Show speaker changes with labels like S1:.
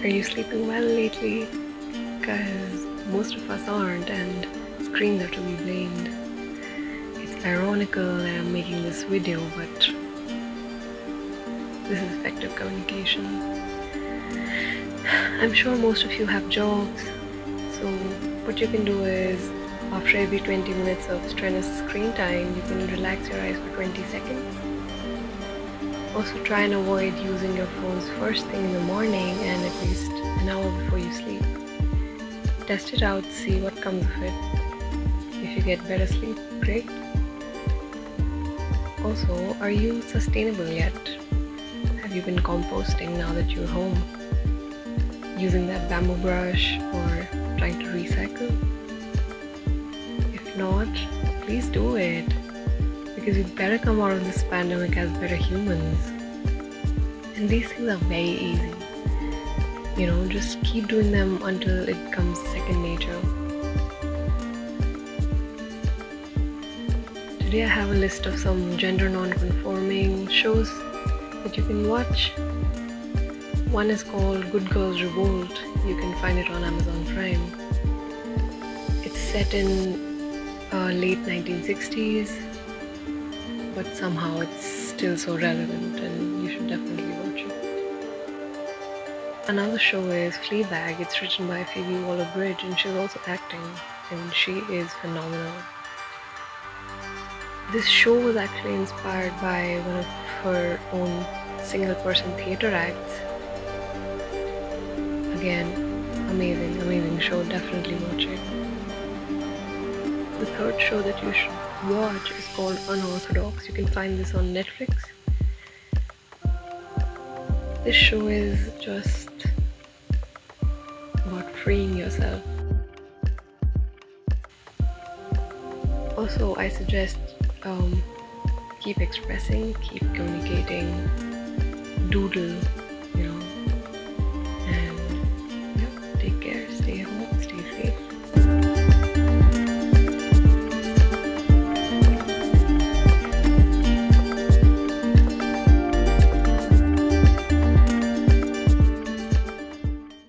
S1: Are you sleeping well lately? Because most of us aren't, and screens are to be blamed. It's ironical that I'm making this video, but this is effective communication. I'm sure most of you have jobs, so what you can do is after every 20 minutes of strenuous screen time, you can relax your eyes for 20 seconds. Also try and avoid using your phones first thing in the morning and at least an hour before you sleep. Test it out, see what comes of it. If you get better sleep, great. Also, are you sustainable yet? Have you been composting now that you're home? Using that bamboo brush or trying to recycle? If not, please do it because we better come out of this pandemic as better humans. And these things are very easy. You know, just keep doing them until it becomes second nature. Today I have a list of some gender non-conforming shows that you can watch. One is called Good Girls Revolt. You can find it on Amazon Prime. It's set in uh, late 1960s but somehow it's still so relevant and you should definitely watch it. Another show is Fleabag. It's written by Phoebe Waller-Bridge and she's also acting and she is phenomenal. This show was actually inspired by one of her own single person theatre acts. Again, amazing, amazing show. Definitely watch it. Third show that you should watch is called Unorthodox. You can find this on Netflix. This show is just about freeing yourself. Also, I suggest um, keep expressing, keep communicating, doodle,